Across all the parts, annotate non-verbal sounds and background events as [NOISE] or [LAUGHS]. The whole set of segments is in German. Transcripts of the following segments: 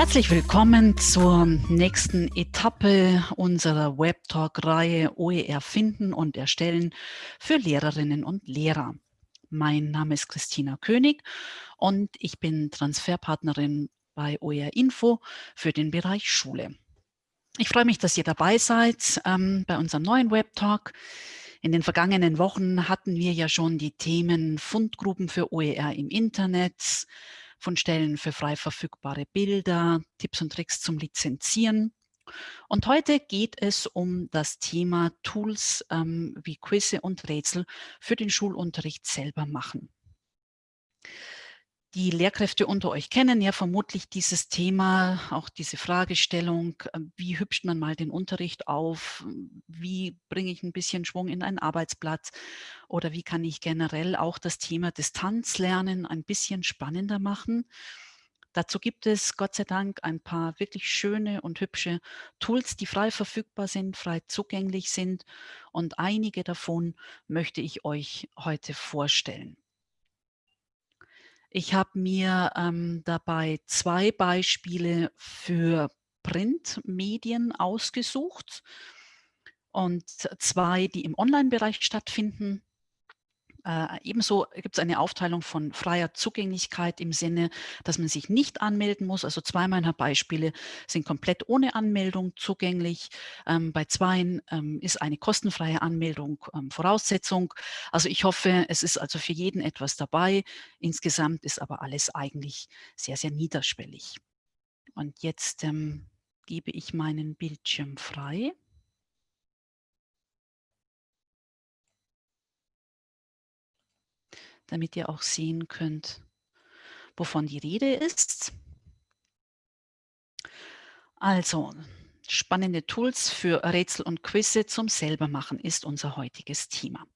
Herzlich willkommen zur nächsten Etappe unserer Webtalk-Reihe OER finden und erstellen für Lehrerinnen und Lehrer. Mein Name ist Christina König und ich bin Transferpartnerin bei OER Info für den Bereich Schule. Ich freue mich, dass ihr dabei seid ähm, bei unserem neuen Webtalk. In den vergangenen Wochen hatten wir ja schon die Themen Fundgruppen für OER im Internet, von Stellen für frei verfügbare Bilder, Tipps und Tricks zum Lizenzieren. Und heute geht es um das Thema Tools ähm, wie Quizze und Rätsel für den Schulunterricht selber machen. Die Lehrkräfte unter euch kennen ja vermutlich dieses Thema, auch diese Fragestellung, äh, wie hübscht man mal den Unterricht auf, wie bringe ich ein bisschen Schwung in ein Arbeitsblatt oder wie kann ich generell auch das Thema Distanzlernen ein bisschen spannender machen. Dazu gibt es Gott sei Dank ein paar wirklich schöne und hübsche Tools, die frei verfügbar sind, frei zugänglich sind und einige davon möchte ich euch heute vorstellen. Ich habe mir ähm, dabei zwei Beispiele für Printmedien ausgesucht und zwei, die im Online-Bereich stattfinden. Äh, ebenso gibt es eine Aufteilung von freier Zugänglichkeit im Sinne, dass man sich nicht anmelden muss. Also zwei meiner Beispiele sind komplett ohne Anmeldung zugänglich. Ähm, bei zweien ähm, ist eine kostenfreie Anmeldung ähm, Voraussetzung. Also ich hoffe, es ist also für jeden etwas dabei. Insgesamt ist aber alles eigentlich sehr, sehr niederschwellig. Und jetzt ähm, gebe ich meinen Bildschirm frei. Damit ihr auch sehen könnt, wovon die Rede ist. Also, spannende Tools für Rätsel und Quizze zum Selbermachen ist unser heutiges Thema.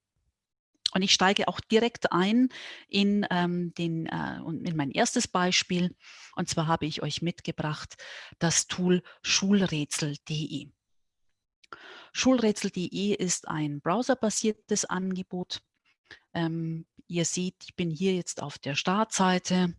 Und ich steige auch direkt ein in, ähm, den, äh, in mein erstes Beispiel. Und zwar habe ich euch mitgebracht das Tool schulrätsel.de. Schulrätsel.de ist ein browserbasiertes Angebot, ähm, ihr seht, ich bin hier jetzt auf der Startseite.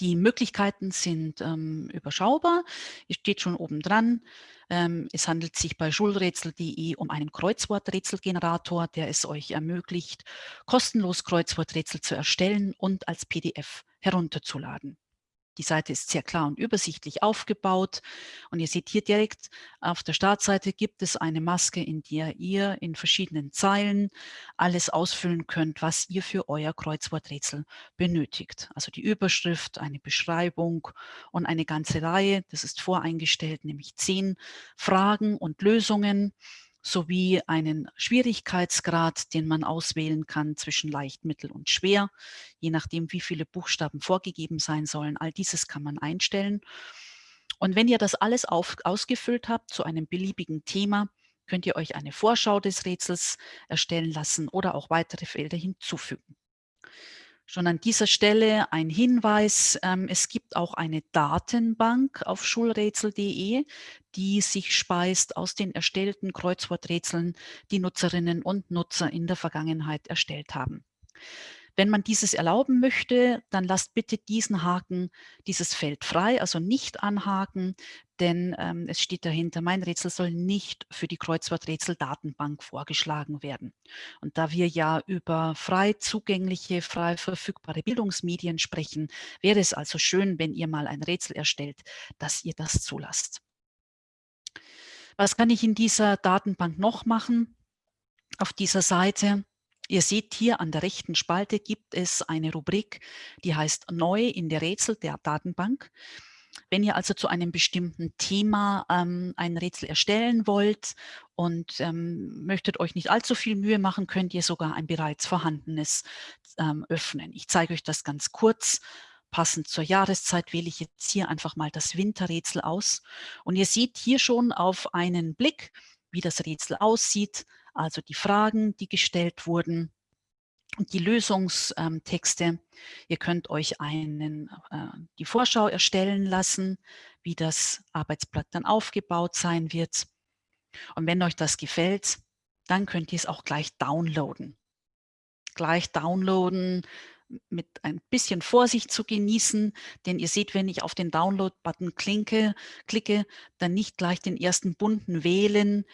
Die Möglichkeiten sind ähm, überschaubar. Hier steht schon oben dran. Ähm, es handelt sich bei schulrätsel.de um einen Kreuzworträtselgenerator, der es euch ermöglicht, kostenlos Kreuzworträtsel zu erstellen und als PDF herunterzuladen. Die Seite ist sehr klar und übersichtlich aufgebaut. Und ihr seht hier direkt auf der Startseite gibt es eine Maske, in der ihr in verschiedenen Zeilen alles ausfüllen könnt, was ihr für euer Kreuzworträtsel benötigt. Also die Überschrift, eine Beschreibung und eine ganze Reihe. Das ist voreingestellt, nämlich zehn Fragen und Lösungen sowie einen Schwierigkeitsgrad, den man auswählen kann zwischen leicht, mittel und schwer, je nachdem, wie viele Buchstaben vorgegeben sein sollen. All dieses kann man einstellen. Und wenn ihr das alles auf, ausgefüllt habt zu einem beliebigen Thema, könnt ihr euch eine Vorschau des Rätsels erstellen lassen oder auch weitere Felder hinzufügen. Schon an dieser Stelle ein Hinweis, ähm, es gibt auch eine Datenbank auf schulrätsel.de, die sich speist aus den erstellten Kreuzworträtseln, die Nutzerinnen und Nutzer in der Vergangenheit erstellt haben. Wenn man dieses erlauben möchte, dann lasst bitte diesen Haken, dieses Feld frei, also nicht anhaken, denn ähm, es steht dahinter, mein Rätsel soll nicht für die Kreuzworträtsel-Datenbank vorgeschlagen werden. Und da wir ja über frei zugängliche, frei verfügbare Bildungsmedien sprechen, wäre es also schön, wenn ihr mal ein Rätsel erstellt, dass ihr das zulasst. Was kann ich in dieser Datenbank noch machen? Auf dieser Seite Ihr seht hier an der rechten Spalte gibt es eine Rubrik, die heißt Neu in der Rätsel der Datenbank. Wenn ihr also zu einem bestimmten Thema ähm, ein Rätsel erstellen wollt und ähm, möchtet euch nicht allzu viel Mühe machen, könnt ihr sogar ein bereits vorhandenes ähm, öffnen. Ich zeige euch das ganz kurz. Passend zur Jahreszeit wähle ich jetzt hier einfach mal das Winterrätsel aus. Und ihr seht hier schon auf einen Blick, wie das Rätsel aussieht also die Fragen, die gestellt wurden die Lösungstexte. Ihr könnt euch einen, äh, die Vorschau erstellen lassen, wie das Arbeitsblatt dann aufgebaut sein wird. Und wenn euch das gefällt, dann könnt ihr es auch gleich downloaden. Gleich downloaden mit ein bisschen Vorsicht zu genießen, denn ihr seht, wenn ich auf den Download-Button klicke, dann nicht gleich den ersten bunten wählen.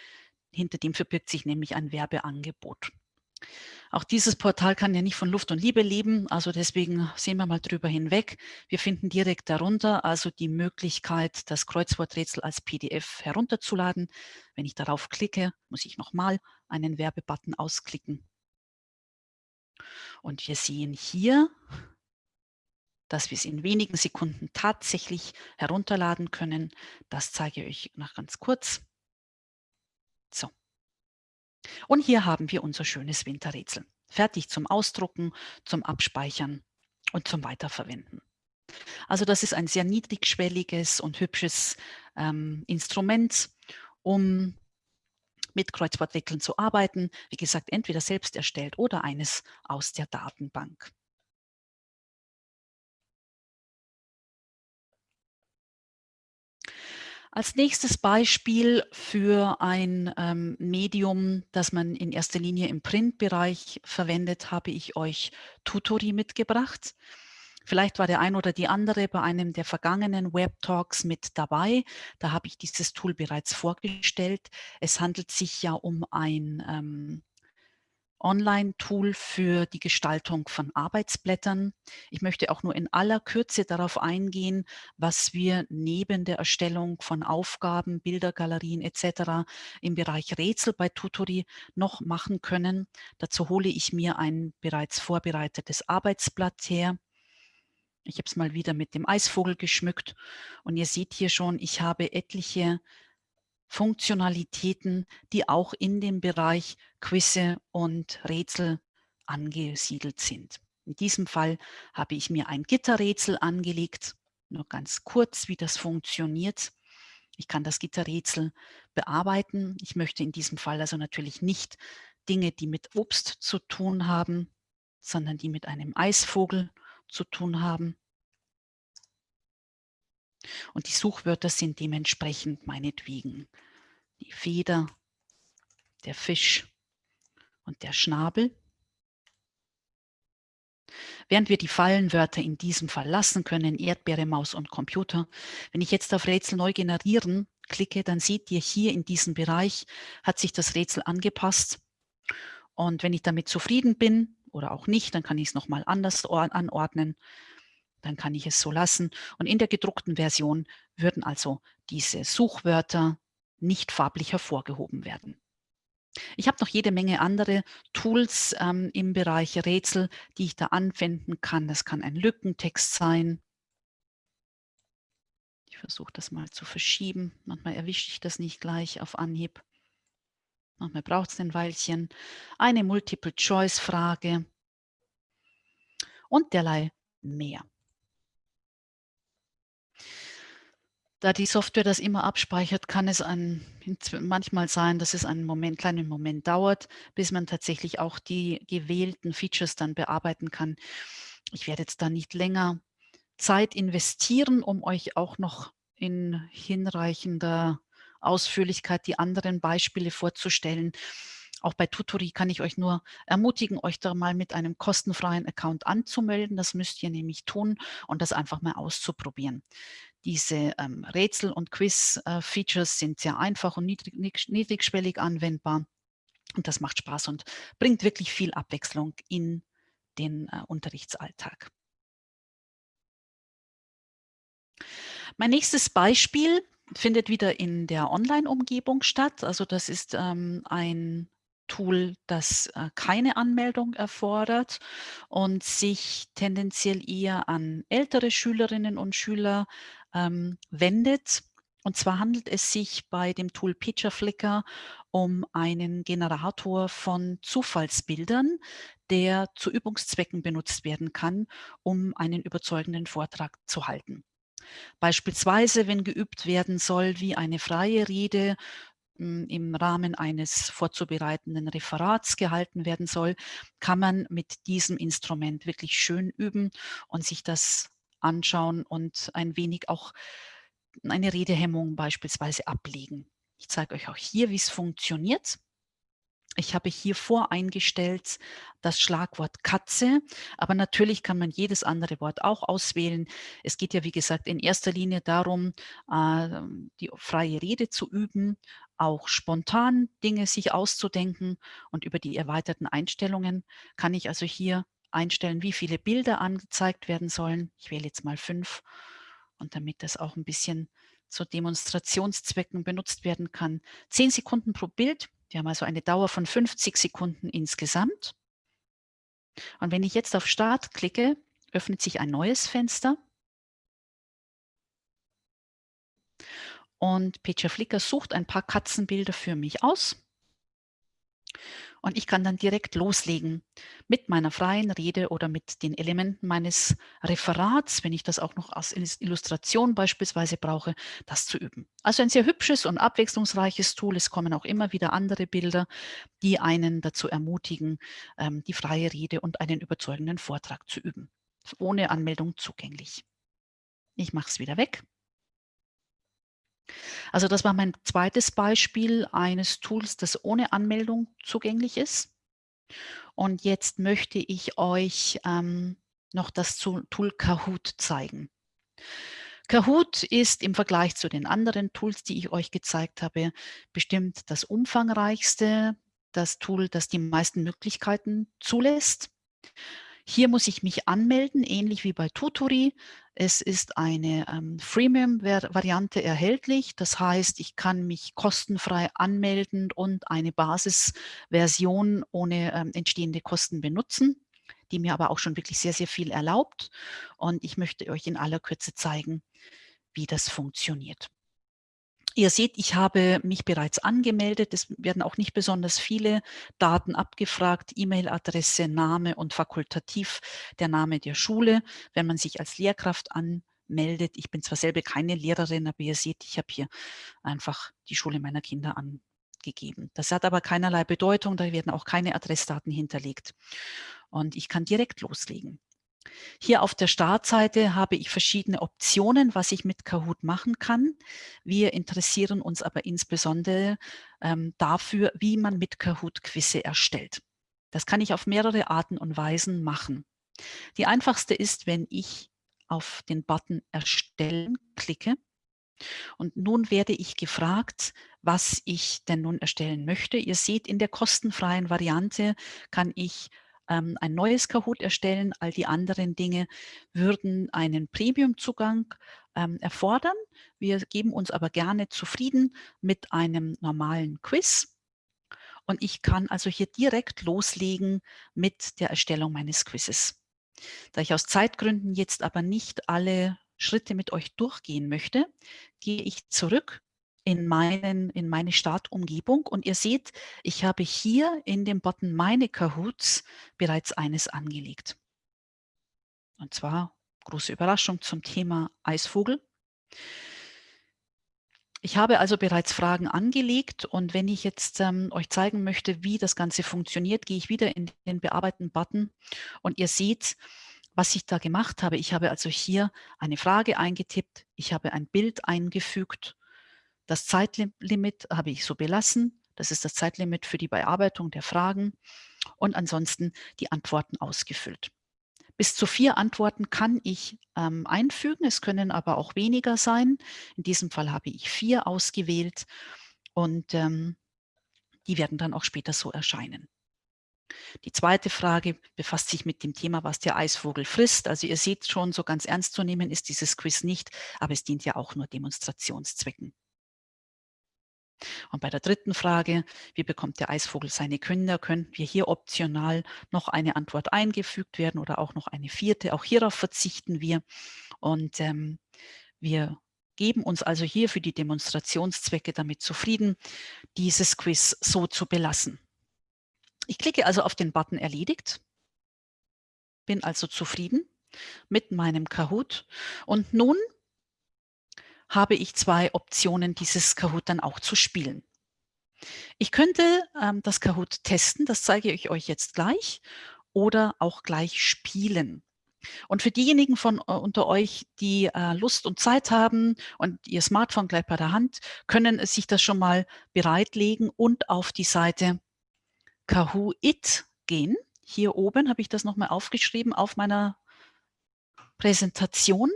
Hinter dem verbirgt sich nämlich ein Werbeangebot. Auch dieses Portal kann ja nicht von Luft und Liebe leben, also deswegen sehen wir mal drüber hinweg. Wir finden direkt darunter also die Möglichkeit, das Kreuzworträtsel als PDF herunterzuladen. Wenn ich darauf klicke, muss ich nochmal einen Werbebutton ausklicken. Und wir sehen hier, dass wir es in wenigen Sekunden tatsächlich herunterladen können. Das zeige ich euch noch ganz kurz. So. Und hier haben wir unser schönes Winterrätsel. Fertig zum Ausdrucken, zum Abspeichern und zum Weiterverwenden. Also das ist ein sehr niedrigschwelliges und hübsches ähm, Instrument, um mit Kreuzworträtseln zu arbeiten. Wie gesagt, entweder selbst erstellt oder eines aus der Datenbank. Als nächstes Beispiel für ein ähm, Medium, das man in erster Linie im Printbereich verwendet, habe ich euch Tutori mitgebracht. Vielleicht war der ein oder die andere bei einem der vergangenen Web Talks mit dabei. Da habe ich dieses Tool bereits vorgestellt. Es handelt sich ja um ein ähm, Online-Tool für die Gestaltung von Arbeitsblättern. Ich möchte auch nur in aller Kürze darauf eingehen, was wir neben der Erstellung von Aufgaben, Bildergalerien etc. im Bereich Rätsel bei Tutori noch machen können. Dazu hole ich mir ein bereits vorbereitetes Arbeitsblatt her. Ich habe es mal wieder mit dem Eisvogel geschmückt und ihr seht hier schon, ich habe etliche Funktionalitäten, die auch in dem Bereich Quizze und Rätsel angesiedelt sind. In diesem Fall habe ich mir ein Gitterrätsel angelegt. Nur ganz kurz, wie das funktioniert. Ich kann das Gitterrätsel bearbeiten. Ich möchte in diesem Fall also natürlich nicht Dinge, die mit Obst zu tun haben, sondern die mit einem Eisvogel zu tun haben. Und die Suchwörter sind dementsprechend meinetwegen die Feder, der Fisch und der Schnabel. Während wir die Fallenwörter in diesem Fall lassen können, Erdbeere, Maus und Computer, wenn ich jetzt auf Rätsel neu generieren klicke, dann seht ihr hier in diesem Bereich hat sich das Rätsel angepasst. Und wenn ich damit zufrieden bin oder auch nicht, dann kann ich es nochmal anders anordnen dann kann ich es so lassen. Und in der gedruckten Version würden also diese Suchwörter nicht farblich hervorgehoben werden. Ich habe noch jede Menge andere Tools ähm, im Bereich Rätsel, die ich da anwenden kann. Das kann ein Lückentext sein. Ich versuche das mal zu verschieben. Manchmal erwische ich das nicht gleich auf Anhieb. Manchmal braucht es ein Weilchen. Eine Multiple-Choice-Frage und derlei mehr. Da die Software das immer abspeichert, kann es ein, manchmal sein, dass es einen Moment, kleinen Moment dauert, bis man tatsächlich auch die gewählten Features dann bearbeiten kann. Ich werde jetzt da nicht länger Zeit investieren, um euch auch noch in hinreichender Ausführlichkeit die anderen Beispiele vorzustellen. Auch bei Tutori kann ich euch nur ermutigen, euch da mal mit einem kostenfreien Account anzumelden. Das müsst ihr nämlich tun und das einfach mal auszuprobieren. Diese ähm, Rätsel- und Quiz-Features sind sehr einfach und niedrig, niedrigschwellig anwendbar. Und das macht Spaß und bringt wirklich viel Abwechslung in den äh, Unterrichtsalltag. Mein nächstes Beispiel findet wieder in der Online-Umgebung statt. Also das ist ähm, ein Tool, das äh, keine Anmeldung erfordert und sich tendenziell eher an ältere Schülerinnen und Schüler ähm, wendet. Und zwar handelt es sich bei dem Tool Picture Flickr um einen Generator von Zufallsbildern, der zu Übungszwecken benutzt werden kann, um einen überzeugenden Vortrag zu halten. Beispielsweise, wenn geübt werden soll, wie eine freie Rede hm, im Rahmen eines vorzubereitenden Referats gehalten werden soll, kann man mit diesem Instrument wirklich schön üben und sich das anschauen und ein wenig auch eine Redehemmung beispielsweise ablegen. Ich zeige euch auch hier, wie es funktioniert. Ich habe hier voreingestellt das Schlagwort Katze, aber natürlich kann man jedes andere Wort auch auswählen. Es geht ja, wie gesagt, in erster Linie darum, äh, die freie Rede zu üben, auch spontan Dinge sich auszudenken und über die erweiterten Einstellungen kann ich also hier einstellen, wie viele Bilder angezeigt werden sollen. Ich wähle jetzt mal fünf und damit das auch ein bisschen zu Demonstrationszwecken benutzt werden kann. Zehn Sekunden pro Bild. Wir haben also eine Dauer von 50 Sekunden insgesamt. Und wenn ich jetzt auf Start klicke, öffnet sich ein neues Fenster. Und Peter Flicker sucht ein paar Katzenbilder für mich aus. Und ich kann dann direkt loslegen mit meiner freien Rede oder mit den Elementen meines Referats, wenn ich das auch noch als Illustration beispielsweise brauche, das zu üben. Also ein sehr hübsches und abwechslungsreiches Tool. Es kommen auch immer wieder andere Bilder, die einen dazu ermutigen, ähm, die freie Rede und einen überzeugenden Vortrag zu üben. Ohne Anmeldung zugänglich. Ich mache es wieder weg. Also das war mein zweites Beispiel eines Tools, das ohne Anmeldung zugänglich ist. Und jetzt möchte ich euch ähm, noch das Tool Kahoot zeigen. Kahoot ist im Vergleich zu den anderen Tools, die ich euch gezeigt habe, bestimmt das umfangreichste, das Tool, das die meisten Möglichkeiten zulässt. Hier muss ich mich anmelden, ähnlich wie bei Tutori. Es ist eine ähm, Freemium-Variante erhältlich. Das heißt, ich kann mich kostenfrei anmelden und eine Basisversion ohne ähm, entstehende Kosten benutzen, die mir aber auch schon wirklich sehr, sehr viel erlaubt. Und ich möchte euch in aller Kürze zeigen, wie das funktioniert. Ihr seht, ich habe mich bereits angemeldet. Es werden auch nicht besonders viele Daten abgefragt, E-Mail-Adresse, Name und fakultativ der Name der Schule, wenn man sich als Lehrkraft anmeldet. Ich bin zwar selber keine Lehrerin, aber ihr seht, ich habe hier einfach die Schule meiner Kinder angegeben. Das hat aber keinerlei Bedeutung, da werden auch keine Adressdaten hinterlegt. Und ich kann direkt loslegen. Hier auf der Startseite habe ich verschiedene Optionen, was ich mit Kahoot machen kann. Wir interessieren uns aber insbesondere ähm, dafür, wie man mit Kahoot Quizze erstellt. Das kann ich auf mehrere Arten und Weisen machen. Die einfachste ist, wenn ich auf den Button Erstellen klicke. Und nun werde ich gefragt, was ich denn nun erstellen möchte. Ihr seht, in der kostenfreien Variante kann ich ähm, ein neues Kahoot erstellen. All die anderen Dinge würden einen Premium-Zugang ähm, erfordern. Wir geben uns aber gerne zufrieden mit einem normalen Quiz. Und ich kann also hier direkt loslegen mit der Erstellung meines Quizzes. Da ich aus Zeitgründen jetzt aber nicht alle Schritte mit euch durchgehen möchte, gehe ich zurück in, meinen, in meine Startumgebung. Und ihr seht, ich habe hier in dem Button Meine Kahoots bereits eines angelegt. Und zwar, große Überraschung zum Thema Eisvogel. Ich habe also bereits Fragen angelegt und wenn ich jetzt ähm, euch zeigen möchte, wie das Ganze funktioniert, gehe ich wieder in den Bearbeiten-Button und ihr seht, was ich da gemacht habe. Ich habe also hier eine Frage eingetippt, ich habe ein Bild eingefügt das Zeitlimit habe ich so belassen. Das ist das Zeitlimit für die Bearbeitung der Fragen und ansonsten die Antworten ausgefüllt. Bis zu vier Antworten kann ich ähm, einfügen, es können aber auch weniger sein. In diesem Fall habe ich vier ausgewählt und ähm, die werden dann auch später so erscheinen. Die zweite Frage befasst sich mit dem Thema, was der Eisvogel frisst. Also ihr seht schon, so ganz ernst zu nehmen ist dieses Quiz nicht, aber es dient ja auch nur Demonstrationszwecken. Und bei der dritten Frage, wie bekommt der Eisvogel seine Kinder, können wir hier optional noch eine Antwort eingefügt werden oder auch noch eine vierte. Auch hierauf verzichten wir. Und ähm, wir geben uns also hier für die Demonstrationszwecke damit zufrieden, dieses Quiz so zu belassen. Ich klicke also auf den Button Erledigt, bin also zufrieden mit meinem Kahoot und nun habe ich zwei Optionen, dieses Kahoot dann auch zu spielen. Ich könnte ähm, das Kahoot testen, das zeige ich euch jetzt gleich, oder auch gleich spielen. Und für diejenigen von uh, unter euch, die äh, Lust und Zeit haben und ihr Smartphone gleich bei der Hand, können sich das schon mal bereitlegen und auf die Seite Kahoot gehen. Hier oben habe ich das nochmal aufgeschrieben auf meiner Präsentation.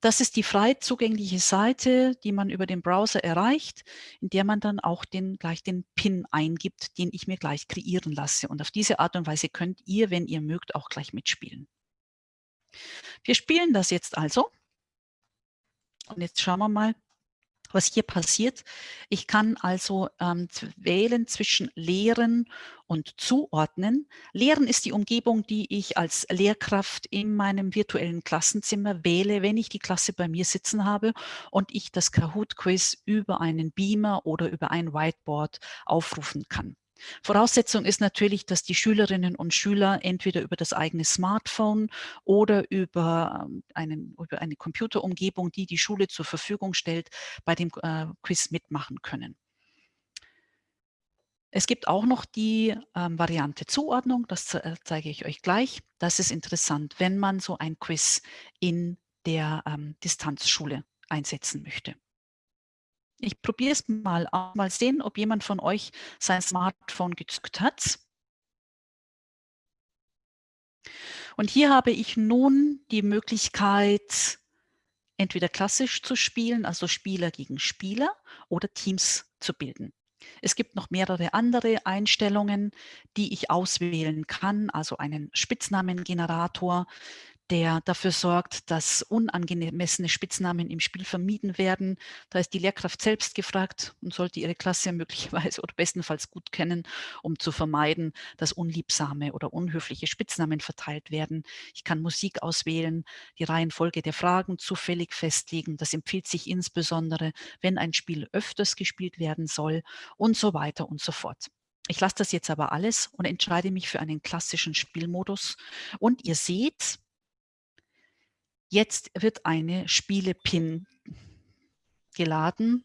Das ist die frei zugängliche Seite, die man über den Browser erreicht, in der man dann auch den, gleich den PIN eingibt, den ich mir gleich kreieren lasse. Und auf diese Art und Weise könnt ihr, wenn ihr mögt, auch gleich mitspielen. Wir spielen das jetzt also. Und jetzt schauen wir mal, was hier passiert. Ich kann also ähm, wählen zwischen Lehren und Zuordnen. Lehren ist die Umgebung, die ich als Lehrkraft in meinem virtuellen Klassenzimmer wähle, wenn ich die Klasse bei mir sitzen habe und ich das Kahoot-Quiz über einen Beamer oder über ein Whiteboard aufrufen kann. Voraussetzung ist natürlich, dass die Schülerinnen und Schüler entweder über das eigene Smartphone oder über, ähm, einen, über eine Computerumgebung, die die Schule zur Verfügung stellt, bei dem äh, Quiz mitmachen können. Es gibt auch noch die ähm, Variante Zuordnung, das äh, zeige ich euch gleich. Das ist interessant, wenn man so ein Quiz in der ähm, Distanzschule einsetzen möchte. Ich probiere es mal mal sehen, ob jemand von euch sein Smartphone gezückt hat. Und hier habe ich nun die Möglichkeit, entweder klassisch zu spielen, also Spieler gegen Spieler, oder Teams zu bilden. Es gibt noch mehrere andere Einstellungen, die ich auswählen kann, also einen Spitznamengenerator, der dafür sorgt, dass unangemessene Spitznamen im Spiel vermieden werden. Da ist die Lehrkraft selbst gefragt und sollte ihre Klasse [LAUGHS] möglicherweise oder bestenfalls gut kennen, um zu vermeiden, dass unliebsame oder unhöfliche Spitznamen verteilt werden. Ich kann Musik auswählen, die Reihenfolge der Fragen zufällig festlegen. Das empfiehlt sich insbesondere, wenn ein Spiel öfters gespielt werden soll und so weiter und so fort. Ich lasse das jetzt aber alles und entscheide mich für einen klassischen Spielmodus. Und ihr seht, Jetzt wird eine Spiele-Pin geladen.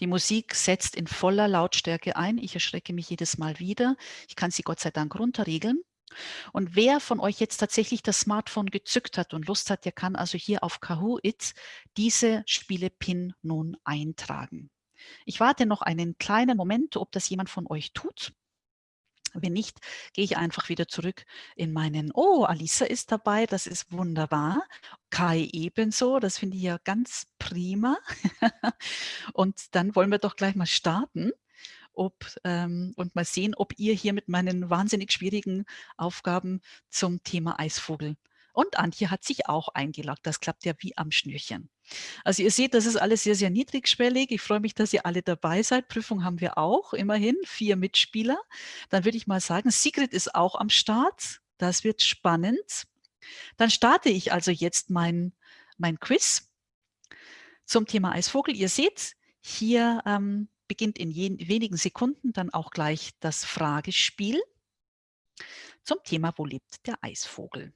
Die Musik setzt in voller Lautstärke ein. Ich erschrecke mich jedes Mal wieder. Ich kann sie Gott sei Dank runterregeln. Und wer von euch jetzt tatsächlich das Smartphone gezückt hat und Lust hat, der kann also hier auf Kahoot diese Spiele-Pin nun eintragen. Ich warte noch einen kleinen Moment, ob das jemand von euch tut. Wenn nicht, gehe ich einfach wieder zurück in meinen, oh, Alisa ist dabei, das ist wunderbar. Kai ebenso, das finde ich ja ganz prima. [LAUGHS] und dann wollen wir doch gleich mal starten ob, ähm, und mal sehen, ob ihr hier mit meinen wahnsinnig schwierigen Aufgaben zum Thema Eisvogel und Antje hat sich auch eingeloggt. Das klappt ja wie am Schnürchen. Also ihr seht, das ist alles sehr, sehr niedrigschwellig. Ich freue mich, dass ihr alle dabei seid. Prüfung haben wir auch, immerhin vier Mitspieler. Dann würde ich mal sagen, Sigrid ist auch am Start. Das wird spannend. Dann starte ich also jetzt mein, mein Quiz zum Thema Eisvogel. Ihr seht, hier ähm, beginnt in wenigen Sekunden dann auch gleich das Fragespiel zum Thema, wo lebt der Eisvogel?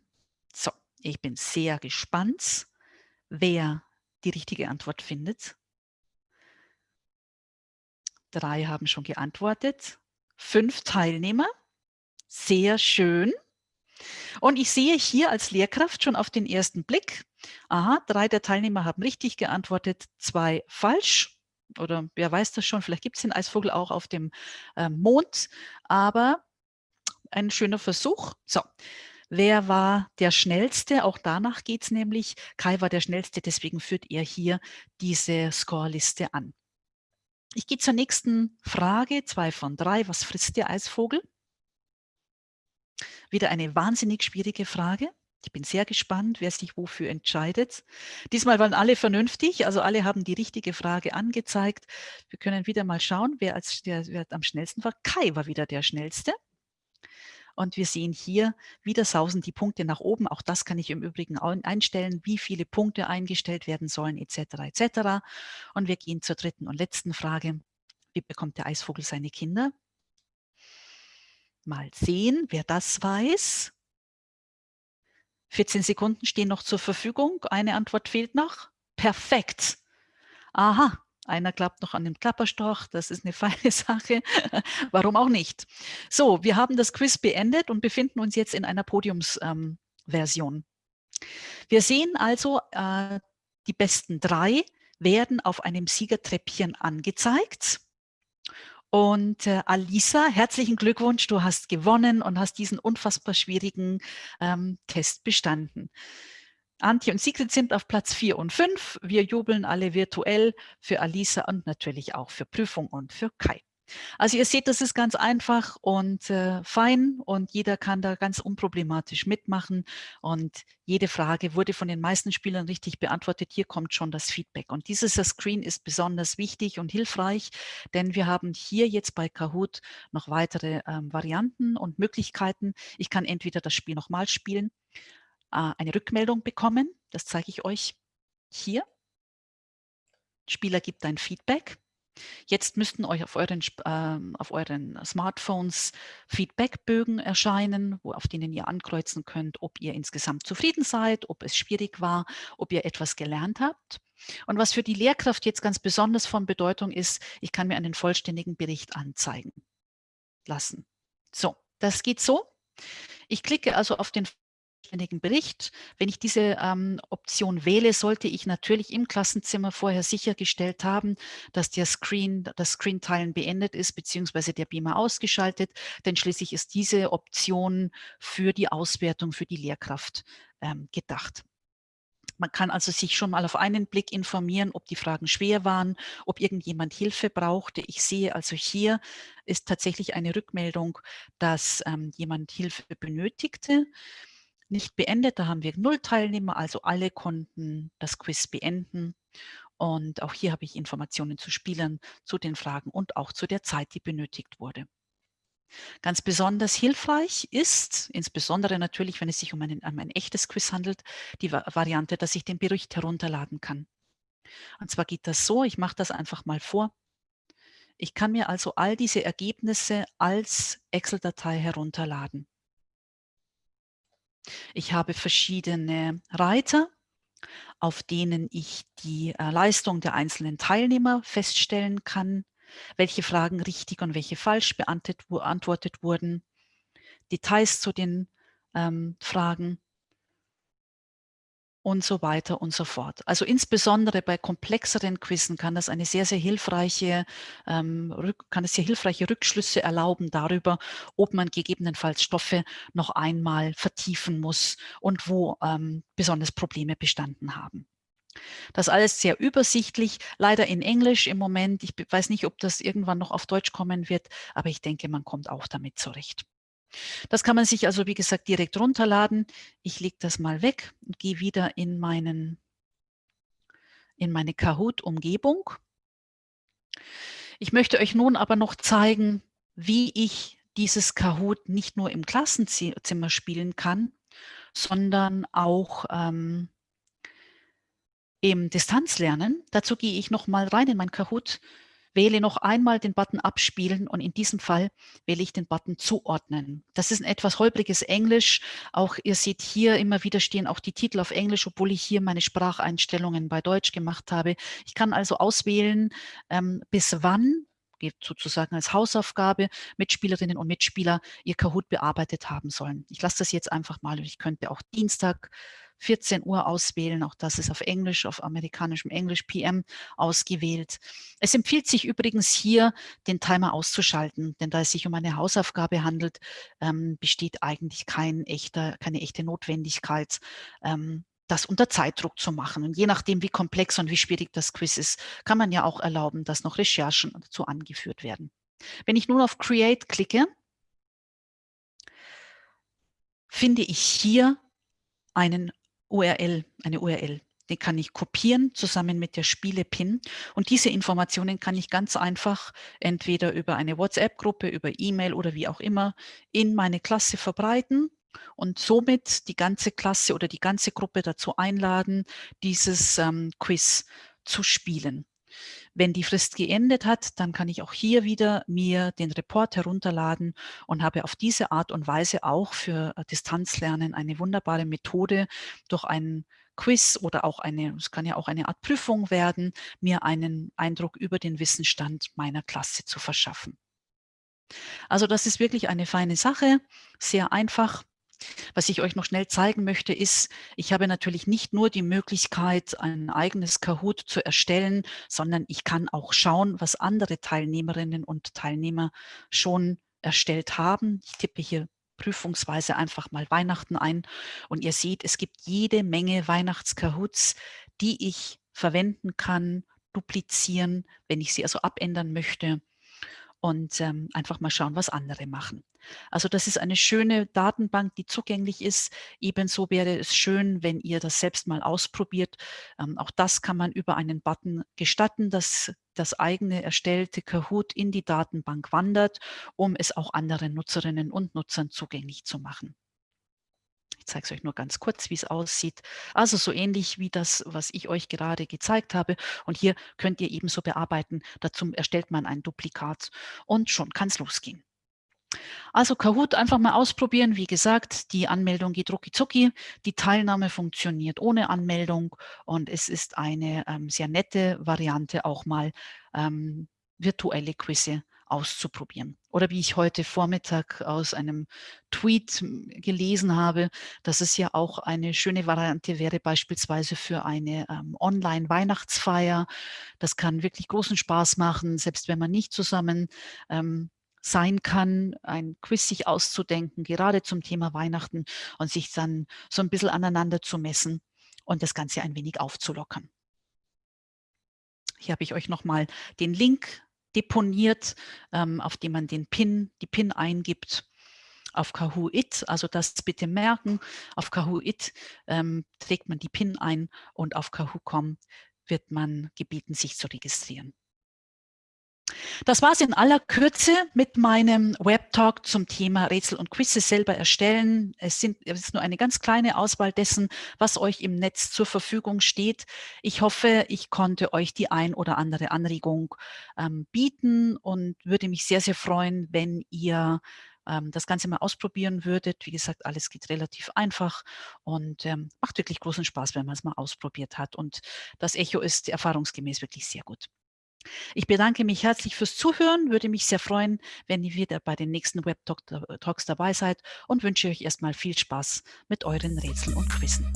So, ich bin sehr gespannt, wer die richtige Antwort findet. Drei haben schon geantwortet. Fünf Teilnehmer. Sehr schön. Und ich sehe hier als Lehrkraft schon auf den ersten Blick, aha, drei der Teilnehmer haben richtig geantwortet, zwei falsch. Oder wer weiß das schon, vielleicht gibt es den Eisvogel auch auf dem äh, Mond. Aber ein schöner Versuch. So, Wer war der Schnellste? Auch danach geht es nämlich. Kai war der Schnellste, deswegen führt er hier diese Scoreliste an. Ich gehe zur nächsten Frage, zwei von drei. Was frisst der Eisvogel? Wieder eine wahnsinnig schwierige Frage. Ich bin sehr gespannt, wer sich wofür entscheidet. Diesmal waren alle vernünftig, also alle haben die richtige Frage angezeigt. Wir können wieder mal schauen, wer, als, der, wer am schnellsten war. Kai war wieder der Schnellste. Und wir sehen hier, wieder sausen die Punkte nach oben. Auch das kann ich im Übrigen einstellen, wie viele Punkte eingestellt werden sollen, etc. etc. Und wir gehen zur dritten und letzten Frage. Wie bekommt der Eisvogel seine Kinder? Mal sehen, wer das weiß. 14 Sekunden stehen noch zur Verfügung. Eine Antwort fehlt noch. Perfekt. Aha, einer klappt noch an dem Klapperstorch, das ist eine [LAUGHS] feine Sache. Warum auch nicht? So, wir haben das Quiz beendet und befinden uns jetzt in einer Podiumsversion. Ähm, wir sehen also, äh, die besten drei werden auf einem Siegertreppchen angezeigt. Und äh, Alisa, herzlichen Glückwunsch, du hast gewonnen und hast diesen unfassbar schwierigen ähm, Test bestanden. Antje und Sigrid sind auf Platz 4 und 5. Wir jubeln alle virtuell für Alisa und natürlich auch für Prüfung und für Kai. Also ihr seht, das ist ganz einfach und äh, fein und jeder kann da ganz unproblematisch mitmachen und jede Frage wurde von den meisten Spielern richtig beantwortet. Hier kommt schon das Feedback und dieses Screen ist besonders wichtig und hilfreich, denn wir haben hier jetzt bei Kahoot noch weitere ähm, Varianten und Möglichkeiten. Ich kann entweder das Spiel nochmal spielen, eine Rückmeldung bekommen, das zeige ich euch hier. Spieler gibt ein Feedback Jetzt müssten euch auf euren, äh, auf euren Smartphones Feedbackbögen erscheinen, wo, auf denen ihr ankreuzen könnt, ob ihr insgesamt zufrieden seid, ob es schwierig war, ob ihr etwas gelernt habt. Und was für die Lehrkraft jetzt ganz besonders von Bedeutung ist, ich kann mir einen vollständigen Bericht anzeigen lassen. So, das geht so. Ich klicke also auf den vollständigen Bericht. Wenn ich diese ähm, Option wähle, sollte ich natürlich im Klassenzimmer vorher sichergestellt haben, dass der Screen, das Screen-Teilen beendet ist, beziehungsweise der Beamer ausgeschaltet, denn schließlich ist diese Option für die Auswertung für die Lehrkraft ähm, gedacht. Man kann also sich schon mal auf einen Blick informieren, ob die Fragen schwer waren, ob irgendjemand Hilfe brauchte. Ich sehe also hier ist tatsächlich eine Rückmeldung, dass ähm, jemand Hilfe benötigte nicht beendet. Da haben wir null Teilnehmer, also alle konnten das Quiz beenden. Und auch hier habe ich Informationen zu Spielern, zu den Fragen und auch zu der Zeit, die benötigt wurde. Ganz besonders hilfreich ist, insbesondere natürlich, wenn es sich um, einen, um ein echtes Quiz handelt, die Variante, dass ich den Bericht herunterladen kann. Und zwar geht das so, ich mache das einfach mal vor. Ich kann mir also all diese Ergebnisse als Excel-Datei herunterladen. Ich habe verschiedene Reiter, auf denen ich die äh, Leistung der einzelnen Teilnehmer feststellen kann, welche Fragen richtig und welche falsch beantwortet wurden, Details zu den ähm, Fragen und so weiter und so fort. Also insbesondere bei komplexeren Quizzen kann das eine sehr, sehr hilfreiche, ähm, kann es sehr hilfreiche Rückschlüsse erlauben darüber, ob man gegebenenfalls Stoffe noch einmal vertiefen muss und wo ähm, besonders Probleme bestanden haben. Das alles sehr übersichtlich, leider in Englisch im Moment. Ich weiß nicht, ob das irgendwann noch auf Deutsch kommen wird, aber ich denke, man kommt auch damit zurecht. Das kann man sich also, wie gesagt, direkt runterladen. Ich lege das mal weg und gehe wieder in, meinen, in meine Kahoot-Umgebung. Ich möchte euch nun aber noch zeigen, wie ich dieses Kahoot nicht nur im Klassenzimmer spielen kann, sondern auch ähm, im Distanzlernen. Dazu gehe ich noch mal rein in mein Kahoot wähle noch einmal den Button Abspielen und in diesem Fall wähle ich den Button Zuordnen. Das ist ein etwas holpriges Englisch. Auch ihr seht hier immer wieder stehen auch die Titel auf Englisch, obwohl ich hier meine Spracheinstellungen bei Deutsch gemacht habe. Ich kann also auswählen, ähm, bis wann geht sozusagen als Hausaufgabe Mitspielerinnen und Mitspieler ihr Kahoot bearbeitet haben sollen. Ich lasse das jetzt einfach mal. Ich könnte auch Dienstag 14 Uhr auswählen. Auch das ist auf Englisch, auf amerikanischem Englisch PM ausgewählt. Es empfiehlt sich übrigens hier, den Timer auszuschalten, denn da es sich um eine Hausaufgabe handelt, ähm, besteht eigentlich kein echter, keine echte Notwendigkeit, ähm, das unter Zeitdruck zu machen. Und je nachdem, wie komplex und wie schwierig das Quiz ist, kann man ja auch erlauben, dass noch Recherchen dazu angeführt werden. Wenn ich nun auf Create klicke, finde ich hier einen URL, eine URL. Den kann ich kopieren zusammen mit der Spiele-Pin. Und diese Informationen kann ich ganz einfach entweder über eine WhatsApp-Gruppe, über E-Mail oder wie auch immer in meine Klasse verbreiten und somit die ganze Klasse oder die ganze Gruppe dazu einladen, dieses ähm, Quiz zu spielen. Wenn die Frist geendet hat, dann kann ich auch hier wieder mir den Report herunterladen und habe auf diese Art und Weise auch für äh, Distanzlernen eine wunderbare Methode durch einen Quiz oder auch eine, es kann ja auch eine Art Prüfung werden, mir einen Eindruck über den Wissensstand meiner Klasse zu verschaffen. Also das ist wirklich eine feine Sache, sehr einfach Was ich euch noch schnell zeigen möchte, ist, ich habe natürlich nicht nur die Möglichkeit, ein eigenes Kahoot zu erstellen, sondern ich kann auch schauen, was andere Teilnehmerinnen und Teilnehmer schon erstellt haben. Ich tippe hier prüfungsweise einfach mal Weihnachten ein und ihr seht, es gibt jede Menge Weihnachtskahoots, die ich verwenden kann, duplizieren, wenn ich sie also abändern möchte und ähm, einfach mal schauen, was andere machen. Also das ist eine schöne Datenbank, die zugänglich ist. Ebenso wäre es schön, wenn ihr das selbst mal ausprobiert. Ähm, auch das kann man über einen Button gestatten, dass das eigene erstellte Kahoot in die Datenbank wandert, um es auch anderen Nutzerinnen und Nutzern zugänglich zu machen. Ich zeige es euch nur ganz kurz, wie es aussieht. Also so ähnlich wie das, was ich euch gerade gezeigt habe. Und hier könnt ihr ebenso bearbeiten. Dazu erstellt man ein Duplikat und schon kann es losgehen. Also Kahoot einfach mal ausprobieren. Wie gesagt, die Anmeldung geht rucki zucki. Die Teilnahme funktioniert ohne Anmeldung und es ist eine ähm, sehr nette Variante, auch mal ähm, virtuelle Quizze auszuprobieren. Oder wie ich heute Vormittag aus einem Tweet gelesen habe, dass es ja auch eine schöne Variante wäre, beispielsweise für eine ähm, Online-Weihnachtsfeier. Das kann wirklich großen Spaß machen, selbst wenn man nicht zusammen ähm, sein kann, ein Quiz sich auszudenken, gerade zum Thema Weihnachten und sich dann so ein bisschen aneinander zu messen und das Ganze ein wenig aufzulockern. Hier habe ich euch nochmal den Link deponiert, ähm, auf dem man den PIN, die PIN eingibt auf Kahoot, also das bitte merken, auf Kahoot ähm, trägt man die PIN ein und auf Kahoot.com wird man gebeten, sich zu registrieren. Das war es in aller Kürze mit meinem Webtalk zum Thema Rätsel und Quizze selber erstellen. Es, sind, es ist nur eine ganz kleine Auswahl dessen, was euch im Netz zur Verfügung steht. Ich hoffe, ich konnte euch die ein oder andere Anregung ähm, bieten und würde mich sehr, sehr freuen, wenn ihr ähm, das Ganze mal ausprobieren würdet. Wie gesagt, alles geht relativ einfach und ähm, macht wirklich großen Spaß, wenn man es mal ausprobiert hat. Und das Echo ist erfahrungsgemäß wirklich sehr gut. Ich bedanke mich herzlich fürs Zuhören, würde mich sehr freuen, wenn ihr wieder bei den nächsten Web Talks dabei seid und wünsche euch erstmal viel Spaß mit euren Rätseln und Quizzen.